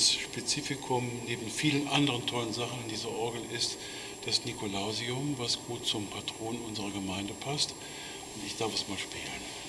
Das Spezifikum neben vielen anderen tollen Sachen in dieser Orgel ist das Nikolausium, was gut zum Patron unserer Gemeinde passt. Und ich darf es mal spielen.